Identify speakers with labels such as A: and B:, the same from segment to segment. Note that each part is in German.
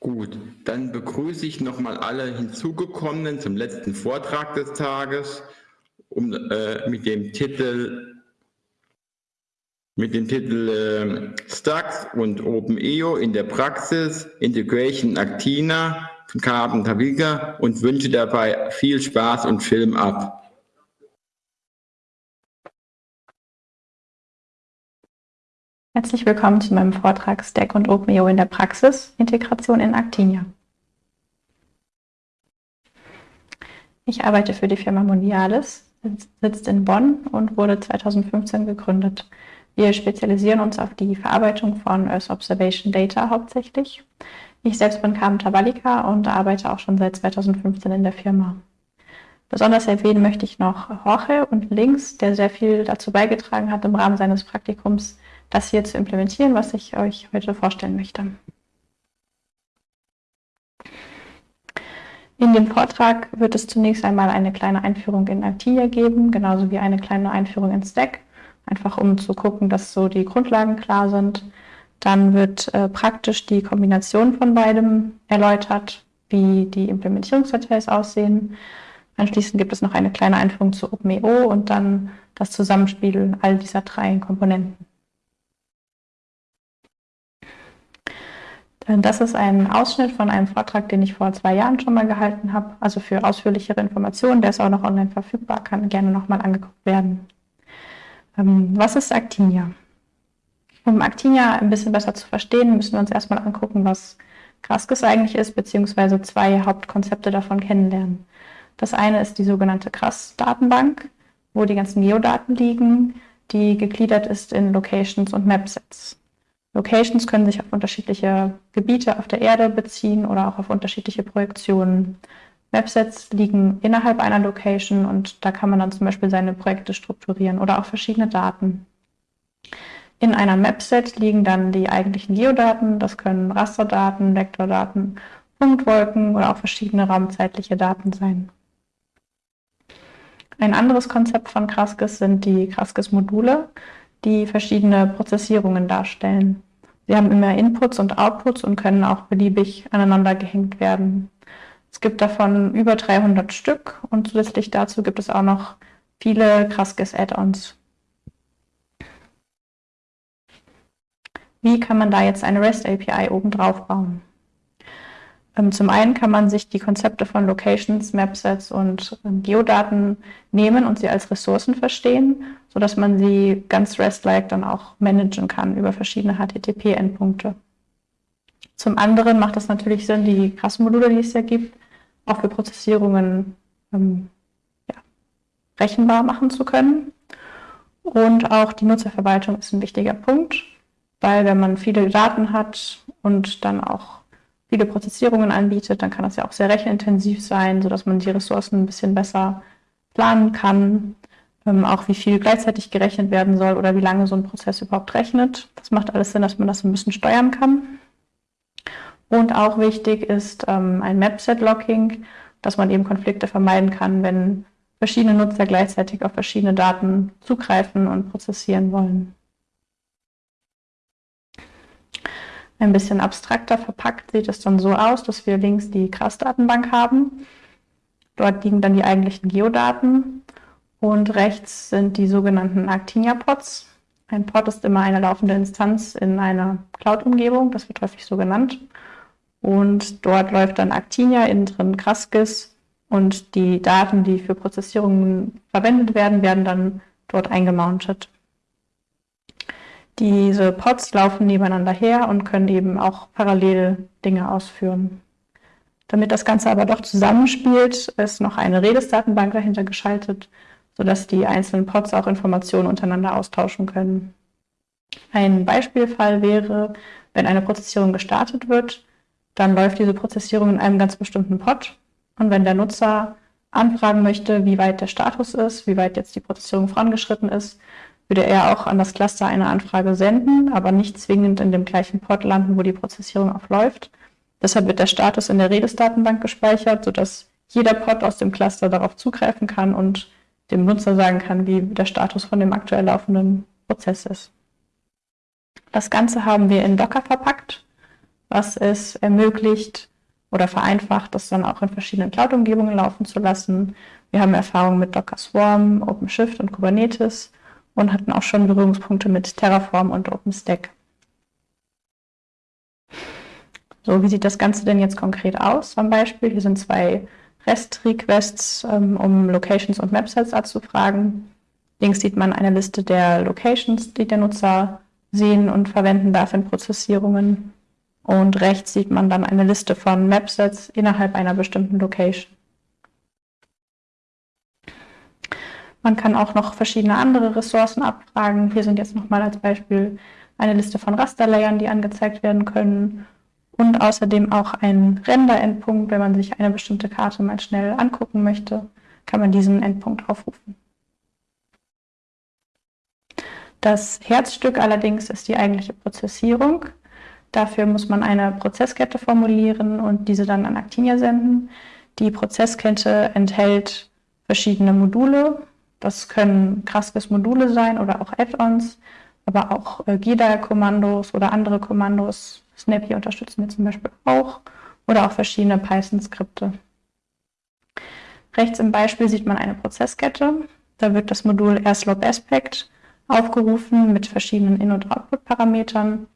A: Gut, dann begrüße ich nochmal alle Hinzugekommenen zum letzten Vortrag des Tages um, äh, mit dem Titel mit dem Titel äh, Stacks und OpenEO in der Praxis Integration Actina von Carben Taviga und wünsche dabei viel Spaß und Film ab.
B: Herzlich willkommen zu meinem Vortrag Stack und OpenEO in der Praxis, Integration in Actinia. Ich arbeite für die Firma Mondialis, sitzt in Bonn und wurde 2015 gegründet. Wir spezialisieren uns auf die Verarbeitung von Earth Observation Data hauptsächlich. Ich selbst bin Carmen Tabalika und arbeite auch schon seit 2015 in der Firma. Besonders erwähnen möchte ich noch Jorge und Links, der sehr viel dazu beigetragen hat, im Rahmen seines Praktikums das hier zu implementieren, was ich euch heute vorstellen möchte. In dem Vortrag wird es zunächst einmal eine kleine Einführung in Actinia geben, genauso wie eine kleine Einführung in Stack, einfach um zu gucken, dass so die Grundlagen klar sind. Dann wird äh, praktisch die Kombination von beidem erläutert, wie die Implementierungsdetails aussehen. Anschließend gibt es noch eine kleine Einführung zu OpenEO und dann das Zusammenspiel all dieser drei Komponenten. Das ist ein Ausschnitt von einem Vortrag, den ich vor zwei Jahren schon mal gehalten habe. Also für ausführlichere Informationen, der ist auch noch online verfügbar, kann gerne nochmal angeguckt werden. Ähm, was ist Actinia? Um Actinia ein bisschen besser zu verstehen, müssen wir uns erstmal angucken, was Graskis eigentlich ist, beziehungsweise zwei Hauptkonzepte davon kennenlernen. Das eine ist die sogenannte Gras-Datenbank, wo die ganzen Geodaten liegen, die gegliedert ist in Locations und Mapsets. Locations können sich auf unterschiedliche Gebiete auf der Erde beziehen oder auch auf unterschiedliche Projektionen. Mapsets liegen innerhalb einer Location und da kann man dann zum Beispiel seine Projekte strukturieren oder auch verschiedene Daten. In einer Mapset liegen dann die eigentlichen Geodaten, das können Rasterdaten, Vektordaten, Punktwolken oder auch verschiedene raumzeitliche Daten sein. Ein anderes Konzept von Kraskis sind die Kraskis-Module die verschiedene Prozessierungen darstellen. Sie haben immer Inputs und Outputs und können auch beliebig aneinander gehängt werden. Es gibt davon über 300 Stück und zusätzlich dazu gibt es auch noch viele Kraskis-Add-ons. Wie kann man da jetzt eine REST API oben drauf bauen? Ähm, zum einen kann man sich die Konzepte von Locations, Mapsets und ähm, Geodaten nehmen und sie als Ressourcen verstehen, sodass man sie ganz REST-like dann auch managen kann über verschiedene HTTP-Endpunkte. Zum anderen macht es natürlich Sinn, die Kassenmodule, die es ja gibt, auch für Prozessierungen ähm, ja, rechenbar machen zu können. Und auch die Nutzerverwaltung ist ein wichtiger Punkt, weil wenn man viele Daten hat und dann auch viele Prozessierungen anbietet, dann kann das ja auch sehr rechenintensiv sein, sodass man die Ressourcen ein bisschen besser planen kann, ähm, auch wie viel gleichzeitig gerechnet werden soll oder wie lange so ein Prozess überhaupt rechnet. Das macht alles Sinn, dass man das ein bisschen steuern kann. Und auch wichtig ist ähm, ein Mapset-Locking, dass man eben Konflikte vermeiden kann, wenn verschiedene Nutzer gleichzeitig auf verschiedene Daten zugreifen und prozessieren wollen. Ein bisschen abstrakter verpackt sieht es dann so aus, dass wir links die CRAS-Datenbank haben. Dort liegen dann die eigentlichen Geodaten und rechts sind die sogenannten Actinia-Pods. Ein Pod ist immer eine laufende Instanz in einer Cloud-Umgebung, das wird häufig so genannt. Und dort läuft dann Actinia, innen drin Kraskis und die Daten, die für Prozessierungen verwendet werden, werden dann dort eingemountet. Diese Pods laufen nebeneinander her und können eben auch parallel Dinge ausführen. Damit das Ganze aber doch zusammenspielt, ist noch eine Redis-Datenbank dahinter geschaltet, sodass die einzelnen Pods auch Informationen untereinander austauschen können. Ein Beispielfall wäre, wenn eine Prozessierung gestartet wird, dann läuft diese Prozessierung in einem ganz bestimmten Pod. Und wenn der Nutzer anfragen möchte, wie weit der Status ist, wie weit jetzt die Prozessierung vorangeschritten ist, würde er auch an das Cluster eine Anfrage senden, aber nicht zwingend in dem gleichen Port landen, wo die Prozessierung auch läuft. Deshalb wird der Status in der Redis-Datenbank gespeichert, sodass jeder Pod aus dem Cluster darauf zugreifen kann und dem Nutzer sagen kann, wie der Status von dem aktuell laufenden Prozess ist. Das Ganze haben wir in Docker verpackt. was es ermöglicht oder vereinfacht, das dann auch in verschiedenen Cloud-Umgebungen laufen zu lassen. Wir haben Erfahrung mit Docker Swarm, OpenShift und Kubernetes und hatten auch schon Berührungspunkte mit Terraform und OpenStack. So, wie sieht das Ganze denn jetzt konkret aus? Am Beispiel, hier sind zwei REST-Requests, ähm, um Locations und Mapsets abzufragen. Links sieht man eine Liste der Locations, die der Nutzer sehen und verwenden darf in Prozessierungen. Und rechts sieht man dann eine Liste von Mapsets innerhalb einer bestimmten Location. Man kann auch noch verschiedene andere Ressourcen abfragen. Hier sind jetzt nochmal als Beispiel eine Liste von Rasterlayern, die angezeigt werden können und außerdem auch ein Render-Endpunkt. Wenn man sich eine bestimmte Karte mal schnell angucken möchte, kann man diesen Endpunkt aufrufen. Das Herzstück allerdings ist die eigentliche Prozessierung. Dafür muss man eine Prozesskette formulieren und diese dann an Actinia senden. Die Prozesskette enthält verschiedene Module. Das können Graskis-Module sein oder auch Add-ons, aber auch äh, GIDA-Kommandos oder andere Kommandos, Snappy unterstützen wir zum Beispiel auch oder auch verschiedene Python-Skripte. Rechts im Beispiel sieht man eine Prozesskette. Da wird das Modul AirSlope-Aspect aufgerufen mit verschiedenen In- und Output-Parametern.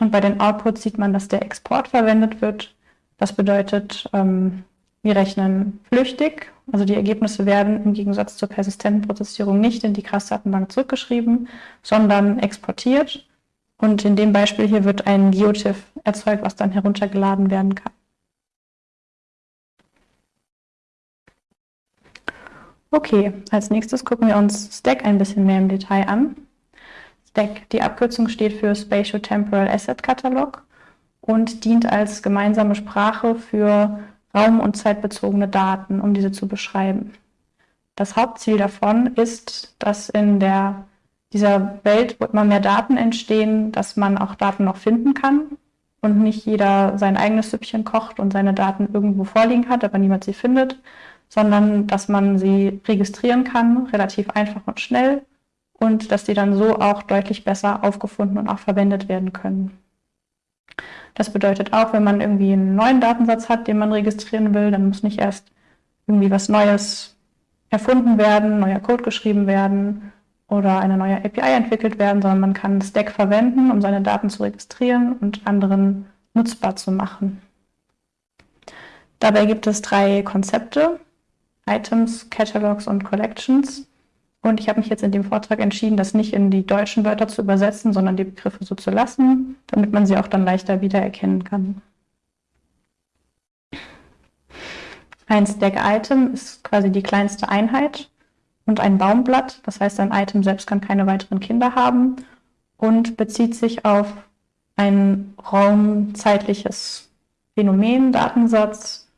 B: Und bei den Outputs sieht man, dass der Export verwendet wird. Das bedeutet, ähm, wir rechnen flüchtig, also die Ergebnisse werden im Gegensatz zur persistenten Prozessierung nicht in die CRAS-Datenbank zurückgeschrieben, sondern exportiert und in dem Beispiel hier wird ein GeoTIFF erzeugt, was dann heruntergeladen werden kann. Okay, als nächstes gucken wir uns Stack ein bisschen mehr im Detail an. Stack, die Abkürzung steht für Spatial Temporal Asset Catalog und dient als gemeinsame Sprache für raum- und zeitbezogene Daten, um diese zu beschreiben. Das Hauptziel davon ist, dass in der dieser Welt, wo immer mehr Daten entstehen, dass man auch Daten noch finden kann und nicht jeder sein eigenes Süppchen kocht und seine Daten irgendwo vorliegen hat, aber niemand sie findet, sondern dass man sie registrieren kann, relativ einfach und schnell und dass die dann so auch deutlich besser aufgefunden und auch verwendet werden können. Das bedeutet auch, wenn man irgendwie einen neuen Datensatz hat, den man registrieren will, dann muss nicht erst irgendwie was Neues erfunden werden, neuer Code geschrieben werden, oder eine neue API entwickelt werden, sondern man kann Stack verwenden, um seine Daten zu registrieren und anderen nutzbar zu machen. Dabei gibt es drei Konzepte, Items, Catalogs und Collections. Und ich habe mich jetzt in dem Vortrag entschieden, das nicht in die deutschen Wörter zu übersetzen, sondern die Begriffe so zu lassen, damit man sie auch dann leichter wiedererkennen kann. Ein Stack-Item ist quasi die kleinste Einheit und ein Baumblatt. Das heißt, ein Item selbst kann keine weiteren Kinder haben und bezieht sich auf ein raumzeitliches Phänomen, Datensatz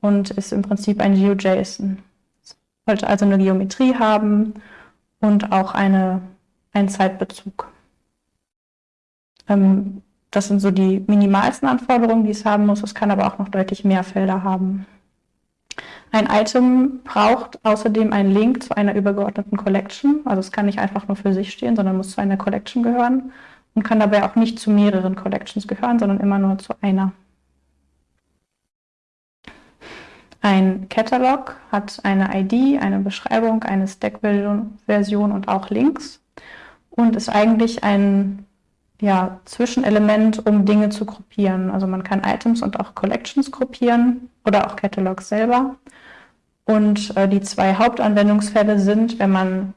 B: und ist im Prinzip ein GeoJSON. Sollte also eine Geometrie haben und auch eine, einen Zeitbezug. Ähm, das sind so die minimalsten Anforderungen, die es haben muss. Es kann aber auch noch deutlich mehr Felder haben. Ein Item braucht außerdem einen Link zu einer übergeordneten Collection. Also es kann nicht einfach nur für sich stehen, sondern muss zu einer Collection gehören und kann dabei auch nicht zu mehreren Collections gehören, sondern immer nur zu einer. Ein Catalog hat eine ID, eine Beschreibung, eine Stack-Version und auch Links und ist eigentlich ein ja, Zwischenelement, um Dinge zu gruppieren. Also man kann Items und auch Collections gruppieren oder auch Catalogs selber. Und äh, die zwei Hauptanwendungsfälle sind, wenn man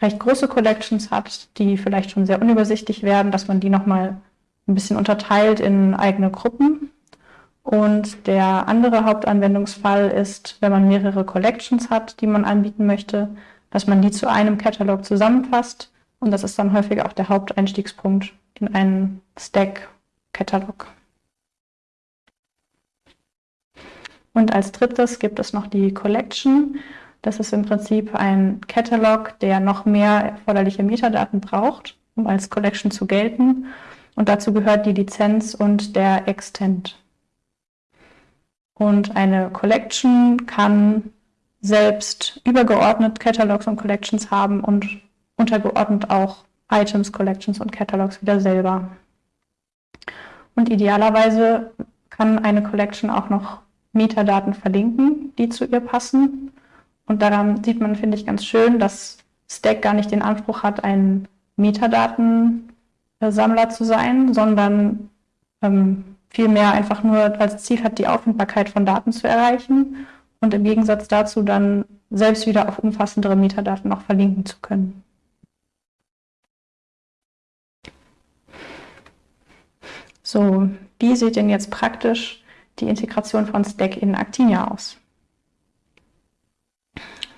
B: recht große Collections hat, die vielleicht schon sehr unübersichtlich werden, dass man die nochmal ein bisschen unterteilt in eigene Gruppen. Und der andere Hauptanwendungsfall ist, wenn man mehrere Collections hat, die man anbieten möchte, dass man die zu einem Katalog zusammenfasst. Und das ist dann häufig auch der Haupteinstiegspunkt in einen Stack-Katalog. Und als drittes gibt es noch die Collection. Das ist im Prinzip ein Catalog, der noch mehr erforderliche Metadaten braucht, um als Collection zu gelten. Und dazu gehört die Lizenz und der Extent. Und eine Collection kann selbst übergeordnet Catalogs und Collections haben und untergeordnet auch Items, Collections und Catalogs wieder selber. Und idealerweise kann eine Collection auch noch Metadaten verlinken, die zu ihr passen. Und daran sieht man, finde ich, ganz schön, dass Stack gar nicht den Anspruch hat, ein Metadatensammler zu sein, sondern ähm, vielmehr einfach nur als Ziel hat, die Auffindbarkeit von Daten zu erreichen und im Gegensatz dazu dann selbst wieder auf umfassendere Metadaten noch verlinken zu können. So, wie sieht denn jetzt praktisch die Integration von Stack in Actinia aus?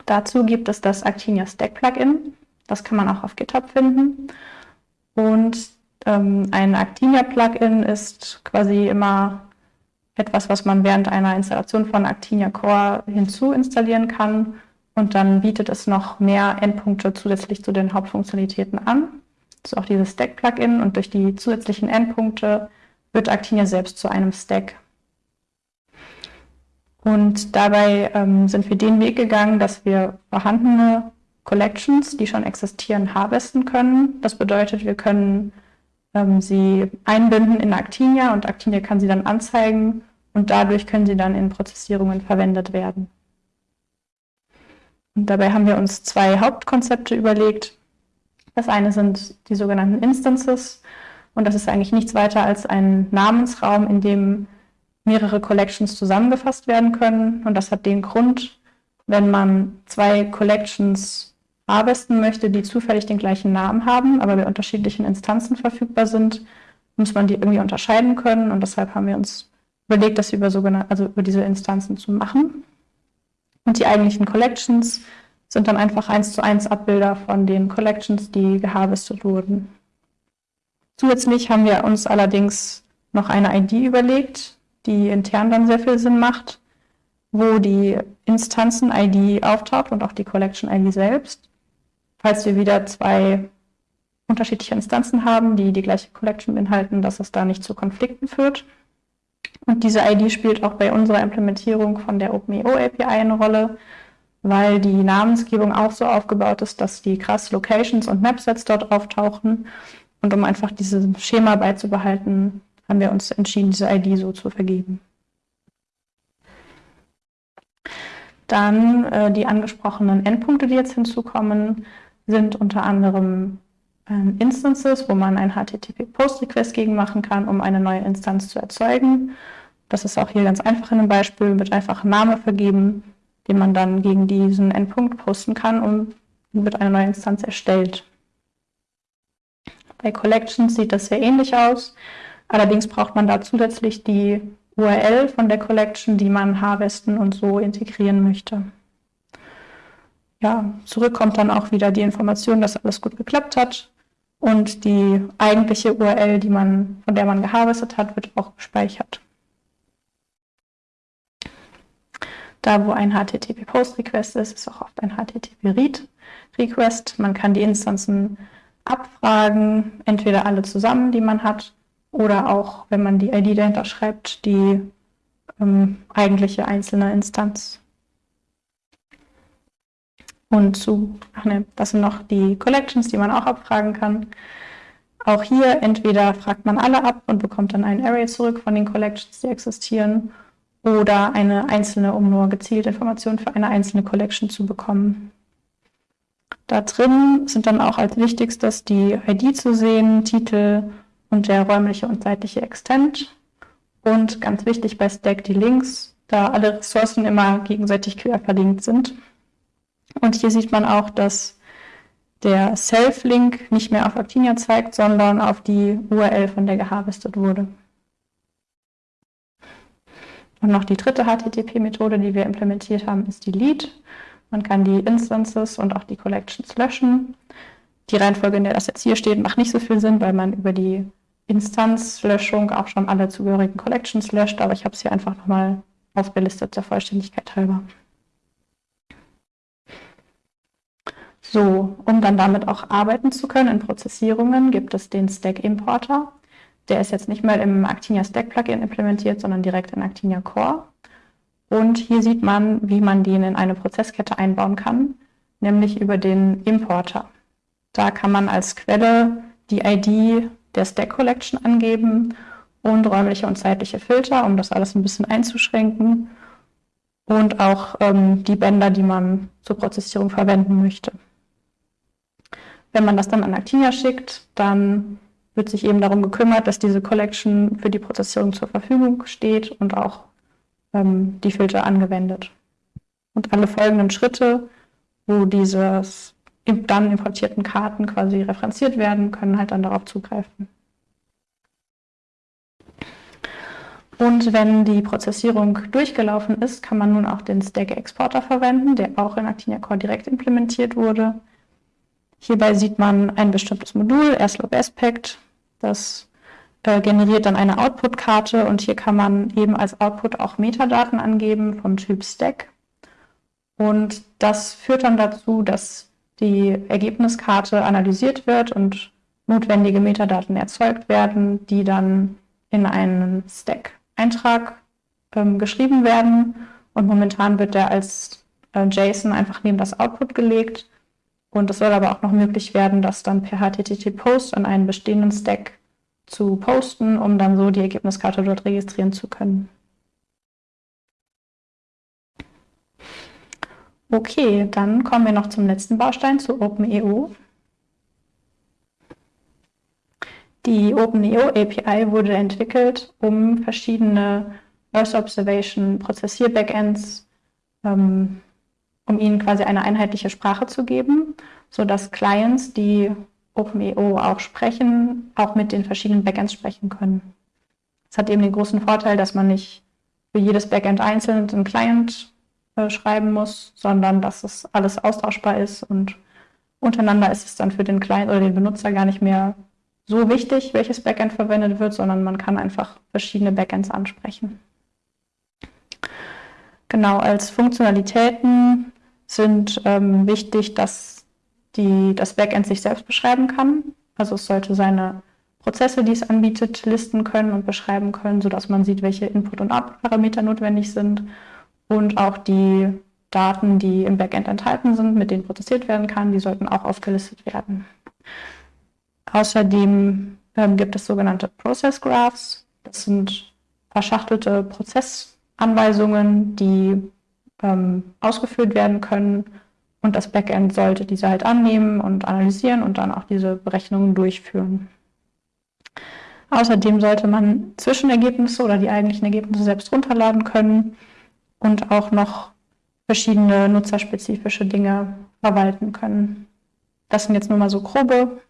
B: Dazu gibt es das Actinia Stack Plugin. Das kann man auch auf GitHub finden. Und ein Actinia Plugin ist quasi immer etwas, was man während einer Installation von Actinia Core hinzuinstallieren kann. Und dann bietet es noch mehr Endpunkte zusätzlich zu den Hauptfunktionalitäten an. Das ist auch dieses Stack-Plugin. Und durch die zusätzlichen Endpunkte wird Actinia selbst zu einem Stack. Und dabei ähm, sind wir den Weg gegangen, dass wir vorhandene Collections, die schon existieren, harvesten können. Das bedeutet, wir können ähm, sie einbinden in Actinia und Actinia kann sie dann anzeigen und dadurch können sie dann in Prozessierungen verwendet werden. Und dabei haben wir uns zwei Hauptkonzepte überlegt. Das eine sind die sogenannten Instances und das ist eigentlich nichts weiter als ein Namensraum, in dem mehrere Collections zusammengefasst werden können. Und das hat den Grund, wenn man zwei Collections harvesten möchte, die zufällig den gleichen Namen haben, aber bei unterschiedlichen Instanzen verfügbar sind, muss man die irgendwie unterscheiden können. Und deshalb haben wir uns überlegt, das über, also über diese Instanzen zu machen. Und die eigentlichen Collections sind dann einfach eins zu eins Abbilder von den Collections, die geharvestet wurden. Zusätzlich haben wir uns allerdings noch eine ID überlegt, die intern dann sehr viel Sinn macht, wo die Instanzen-ID auftaucht und auch die Collection-ID selbst. Falls wir wieder zwei unterschiedliche Instanzen haben, die die gleiche Collection beinhalten, dass es da nicht zu Konflikten führt. Und diese ID spielt auch bei unserer Implementierung von der OpenEO API eine Rolle, weil die Namensgebung auch so aufgebaut ist, dass die krass Locations und Mapsets dort auftauchen und um einfach dieses Schema beizubehalten, haben wir uns entschieden, diese ID so zu vergeben. Dann äh, die angesprochenen Endpunkte, die jetzt hinzukommen, sind unter anderem äh, Instances, wo man ein HTTP-Post-Request gegen machen kann, um eine neue Instanz zu erzeugen. Das ist auch hier ganz einfach in einem Beispiel, wird einfach ein Name vergeben, den man dann gegen diesen Endpunkt posten kann und wird eine neue Instanz erstellt. Bei Collections sieht das sehr ähnlich aus. Allerdings braucht man da zusätzlich die URL von der Collection, die man harvesten und so integrieren möchte. Ja, zurück kommt dann auch wieder die Information, dass alles gut geklappt hat. Und die eigentliche URL, die man, von der man geharvestet hat, wird auch gespeichert. Da, wo ein HTTP-Post-Request ist, ist auch oft ein HTTP-Read-Request. Man kann die Instanzen abfragen, entweder alle zusammen, die man hat, oder auch, wenn man die ID dahinter schreibt, die ähm, eigentliche einzelne Instanz. Und zu, ach ne, das sind noch die Collections, die man auch abfragen kann. Auch hier entweder fragt man alle ab und bekommt dann ein Array zurück von den Collections, die existieren, oder eine einzelne, um nur gezielte Informationen für eine einzelne Collection zu bekommen. Da drin sind dann auch als wichtigstes die ID zu sehen, Titel und der räumliche und zeitliche Extent. Und ganz wichtig bei Stack die Links, da alle Ressourcen immer gegenseitig quer verlinkt sind. Und hier sieht man auch, dass der Self-Link nicht mehr auf Actinia zeigt, sondern auf die URL, von der geharvestet wurde. Und noch die dritte HTTP-Methode, die wir implementiert haben, ist die Lead. Man kann die Instances und auch die Collections löschen. Die Reihenfolge, in der das jetzt hier steht, macht nicht so viel Sinn, weil man über die Instanzlöschung auch schon alle zugehörigen Collections löscht, aber ich habe es hier einfach nochmal aufgelistet, der Vollständigkeit halber. So, um dann damit auch arbeiten zu können in Prozessierungen, gibt es den Stack Importer. Der ist jetzt nicht mehr im Actinia Stack Plugin implementiert, sondern direkt in Actinia Core. Und hier sieht man, wie man den in eine Prozesskette einbauen kann, nämlich über den Importer. Da kann man als Quelle die ID der Stack Collection angeben und räumliche und zeitliche Filter, um das alles ein bisschen einzuschränken und auch ähm, die Bänder, die man zur Prozessierung verwenden möchte. Wenn man das dann an Actinia schickt, dann wird sich eben darum gekümmert, dass diese Collection für die Prozessierung zur Verfügung steht und auch ähm, die Filter angewendet. Und alle folgenden Schritte, wo dieses dann importierten Karten quasi referenziert werden, können halt dann darauf zugreifen. Und wenn die Prozessierung durchgelaufen ist, kann man nun auch den Stack-Exporter verwenden, der auch in Actinia Core direkt implementiert wurde. Hierbei sieht man ein bestimmtes Modul, AirSlope Aspect, das äh, generiert dann eine Output-Karte und hier kann man eben als Output auch Metadaten angeben vom Typ Stack. Und das führt dann dazu, dass die Ergebniskarte analysiert wird und notwendige Metadaten erzeugt werden, die dann in einen Stack-Eintrag ähm, geschrieben werden. Und momentan wird der als äh, JSON einfach neben das Output gelegt. Und es soll aber auch noch möglich werden, das dann per HTTP-Post an einen bestehenden Stack zu posten, um dann so die Ergebniskarte dort registrieren zu können. Okay, dann kommen wir noch zum letzten Baustein, zu OpenEO. Die OpenEO API wurde entwickelt, um verschiedene Earth Observation Prozessier-Backends, ähm, um ihnen quasi eine einheitliche Sprache zu geben, sodass Clients, die OpenEO auch sprechen, auch mit den verschiedenen Backends sprechen können. Es hat eben den großen Vorteil, dass man nicht für jedes Backend einzeln einen Client äh, schreiben muss, sondern dass es alles austauschbar ist und untereinander ist es dann für den Client oder den Benutzer gar nicht mehr so wichtig, welches Backend verwendet wird, sondern man kann einfach verschiedene Backends ansprechen. Genau, als Funktionalitäten sind ähm, wichtig, dass die, das Backend sich selbst beschreiben kann. Also es sollte seine Prozesse, die es anbietet, listen können und beschreiben können, sodass man sieht, welche Input- und Output-Parameter notwendig sind und auch die Daten, die im Backend enthalten sind, mit denen prozessiert werden kann, die sollten auch aufgelistet werden. Außerdem ähm, gibt es sogenannte Process Graphs. Das sind verschachtelte Prozessanweisungen, die ähm, ausgeführt werden können. Und das Backend sollte diese halt annehmen und analysieren und dann auch diese Berechnungen durchführen. Außerdem sollte man Zwischenergebnisse oder die eigentlichen Ergebnisse selbst runterladen können und auch noch verschiedene nutzerspezifische Dinge verwalten können. Das sind jetzt nur mal so grobe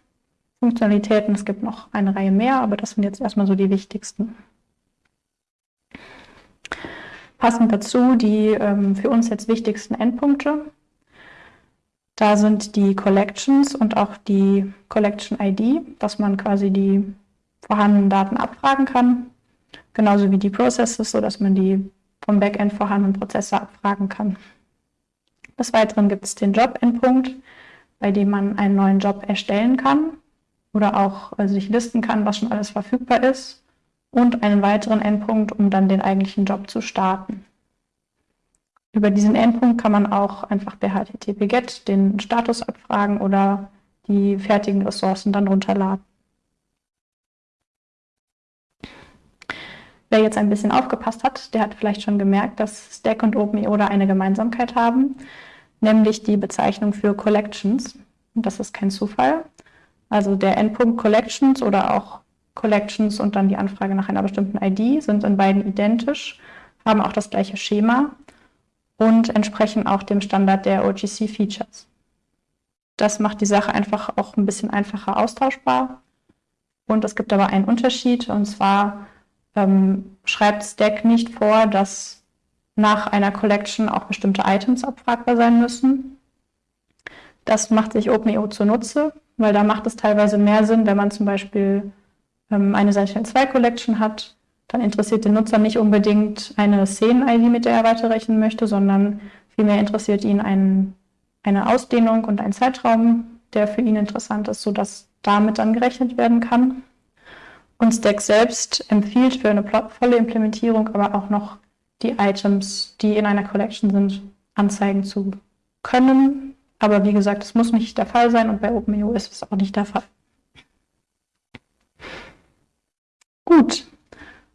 B: Funktionalitäten. Es gibt noch eine Reihe mehr, aber das sind jetzt erstmal so die wichtigsten. Passend dazu die ähm, für uns jetzt wichtigsten Endpunkte. Da sind die Collections und auch die Collection ID, dass man quasi die vorhandenen Daten abfragen kann. Genauso wie die Processes, sodass man die vom Backend vorhandenen Prozesse abfragen kann. Des Weiteren gibt es den Job-Endpunkt, bei dem man einen neuen Job erstellen kann oder auch also sich listen kann, was schon alles verfügbar ist und einen weiteren Endpunkt, um dann den eigentlichen Job zu starten. Über diesen Endpunkt kann man auch einfach per HTTP-GET den Status abfragen oder die fertigen Ressourcen dann runterladen. Wer jetzt ein bisschen aufgepasst hat, der hat vielleicht schon gemerkt, dass Stack und OpenEO da eine Gemeinsamkeit haben, nämlich die Bezeichnung für Collections. Und das ist kein Zufall. Also der Endpunkt Collections oder auch Collections und dann die Anfrage nach einer bestimmten ID sind in beiden identisch, haben auch das gleiche Schema und entsprechen auch dem Standard der OGC Features. Das macht die Sache einfach auch ein bisschen einfacher austauschbar. Und es gibt aber einen Unterschied, und zwar ähm, schreibt Stack nicht vor, dass nach einer Collection auch bestimmte Items abfragbar sein müssen. Das macht sich OpenEO zunutze, weil da macht es teilweise mehr Sinn, wenn man zum Beispiel ähm, eine Sentinel-2 hat, dann interessiert den Nutzer nicht unbedingt eine Szenen-ID, mit der er weiterrechnen möchte, sondern vielmehr interessiert ihn ein, eine Ausdehnung und ein Zeitraum, der für ihn interessant ist, sodass damit dann gerechnet werden kann. Und Stack selbst empfiehlt für eine volle Implementierung aber auch noch die Items, die in einer Collection sind, anzeigen zu können. Aber wie gesagt, es muss nicht der Fall sein und bei OpenEO ist es auch nicht der Fall. Gut,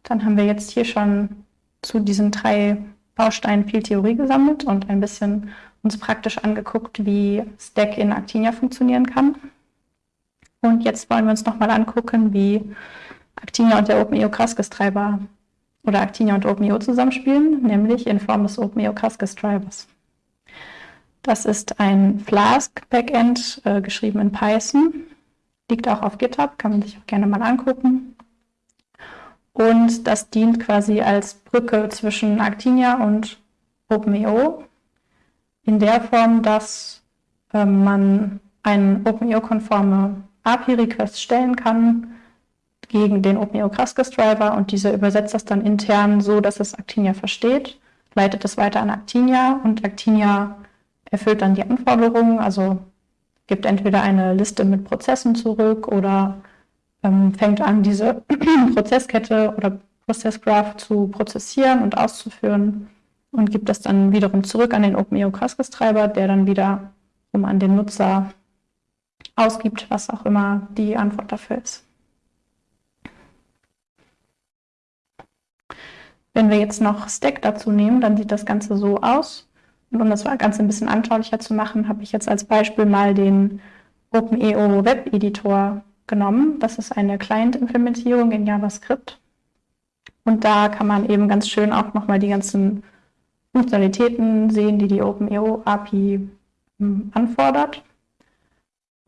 B: Dann haben wir jetzt hier schon zu diesen drei Bausteinen viel Theorie gesammelt und ein bisschen uns praktisch angeguckt, wie Stack in Actinia funktionieren kann. Und jetzt wollen wir uns nochmal angucken, wie Actinia und der OpenEO Kraskis Treiber oder Actinia und OpenEO zusammenspielen, nämlich in Form des OpenEO Kraskis Treibers. Das ist ein Flask Backend, äh, geschrieben in Python. Liegt auch auf GitHub, kann man sich auch gerne mal angucken. Und das dient quasi als Brücke zwischen Actinia und OpenEO in der Form, dass äh, man einen OpenEO-konforme API-Request stellen kann gegen den OpenEO Kraskis Driver und dieser übersetzt das dann intern so, dass es Actinia versteht, leitet es weiter an Actinia und Actinia erfüllt dann die Anforderungen, also gibt entweder eine Liste mit Prozessen zurück oder ähm, fängt an, diese Prozesskette oder Prozessgraph zu prozessieren und auszuführen und gibt das dann wiederum zurück an den OpenEO Kraskis-Treiber, der dann wieder um an den Nutzer ausgibt, was auch immer die Antwort dafür ist. Wenn wir jetzt noch Stack dazu nehmen, dann sieht das Ganze so aus. Und um das Ganze ein bisschen anschaulicher zu machen, habe ich jetzt als Beispiel mal den OpenEO Web Editor genommen. Das ist eine Client-Implementierung in JavaScript. Und da kann man eben ganz schön auch nochmal die ganzen Funktionalitäten sehen, die die OpenEO API hm, anfordert.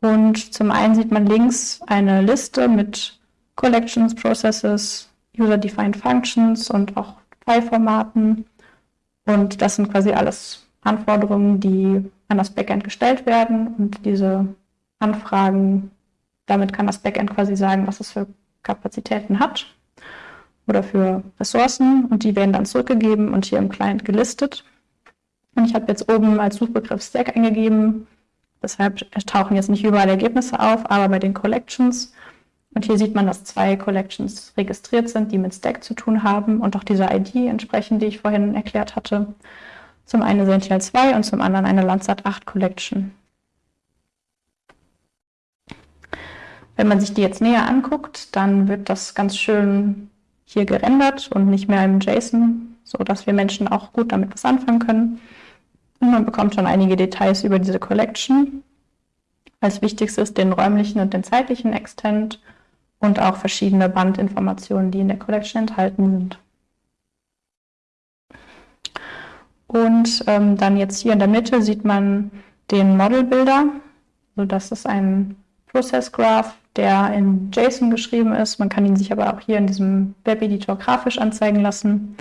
B: Und zum einen sieht man links eine Liste mit Collections, Processes, User-Defined Functions und auch File-Formaten. Und das sind quasi alles Anforderungen, die an das Backend gestellt werden und diese Anfragen, damit kann das Backend quasi sagen, was es für Kapazitäten hat oder für Ressourcen und die werden dann zurückgegeben und hier im Client gelistet. Und ich habe jetzt oben als Suchbegriff Stack eingegeben, deshalb tauchen jetzt nicht überall Ergebnisse auf, aber bei den Collections. Und hier sieht man, dass zwei Collections registriert sind, die mit Stack zu tun haben und auch diese ID entsprechend, die ich vorhin erklärt hatte. Zum einen Sentinel 2 und zum anderen eine Landsat 8 Collection. Wenn man sich die jetzt näher anguckt, dann wird das ganz schön hier gerendert und nicht mehr im JSON, sodass wir Menschen auch gut damit was anfangen können. Und man bekommt schon einige Details über diese Collection. Als wichtigstes den räumlichen und den zeitlichen Extent und auch verschiedene Bandinformationen, die in der Collection enthalten sind. Und ähm, dann jetzt hier in der Mitte sieht man den Model-Builder. Also das ist ein Process Graph, der in JSON geschrieben ist. Man kann ihn sich aber auch hier in diesem Web-Editor grafisch anzeigen lassen.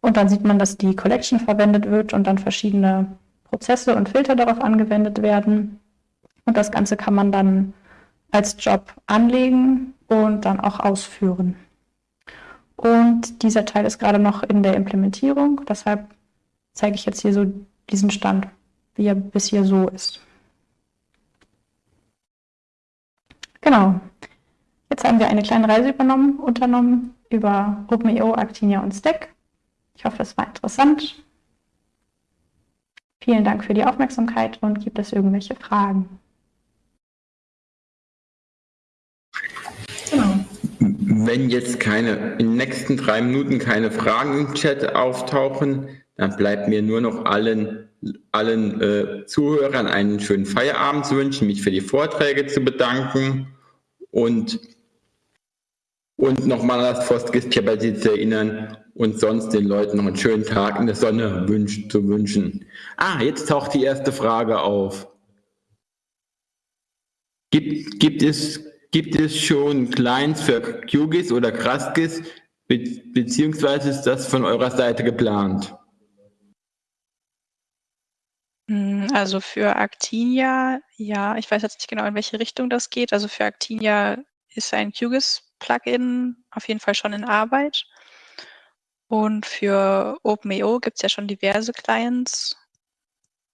B: Und dann sieht man, dass die Collection verwendet wird und dann verschiedene Prozesse und Filter darauf angewendet werden. Und das Ganze kann man dann als Job anlegen und dann auch ausführen. Und dieser Teil ist gerade noch in der Implementierung. Deshalb zeige ich jetzt hier so diesen Stand, wie er bis hier so ist. Genau. Jetzt haben wir eine kleine Reise übernommen, unternommen über OpenEO, Actinia und Stack. Ich hoffe, es war interessant. Vielen Dank für die Aufmerksamkeit und gibt es irgendwelche Fragen?
A: Genau. Wenn jetzt keine in den nächsten drei Minuten keine Fragen im Chat auftauchen, dann bleibt mir nur noch allen, allen äh, Zuhörern einen schönen Feierabend zu wünschen, mich für die Vorträge zu bedanken und, und nochmal an das Forstgiftkapitel zu erinnern und sonst den Leuten noch einen schönen Tag in der Sonne wünsch, zu wünschen. Ah, jetzt taucht die erste Frage auf. Gibt, gibt, es, gibt es schon Clients für QGIS oder Kraskis, be beziehungsweise ist das von eurer Seite geplant?
C: Hm, also für Actinia, ja, ich weiß jetzt nicht genau, in welche Richtung das geht. Also für Actinia ist ein QGIS-Plugin auf jeden Fall schon in Arbeit. Und für OpenEO gibt es ja schon diverse Clients.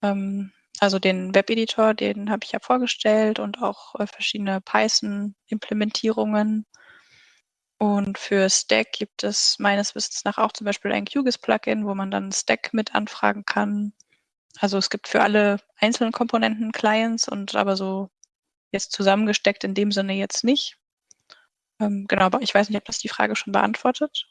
C: Ähm, also den Webeditor, den habe ich ja vorgestellt und auch äh, verschiedene Python-Implementierungen. Und für Stack gibt es meines Wissens nach auch zum Beispiel ein QGIS-Plugin, wo man dann Stack mit anfragen kann. Also es gibt für alle einzelnen Komponenten Clients und aber so jetzt zusammengesteckt in dem Sinne jetzt nicht. Ähm, genau, aber ich weiß nicht, ob das die Frage schon beantwortet.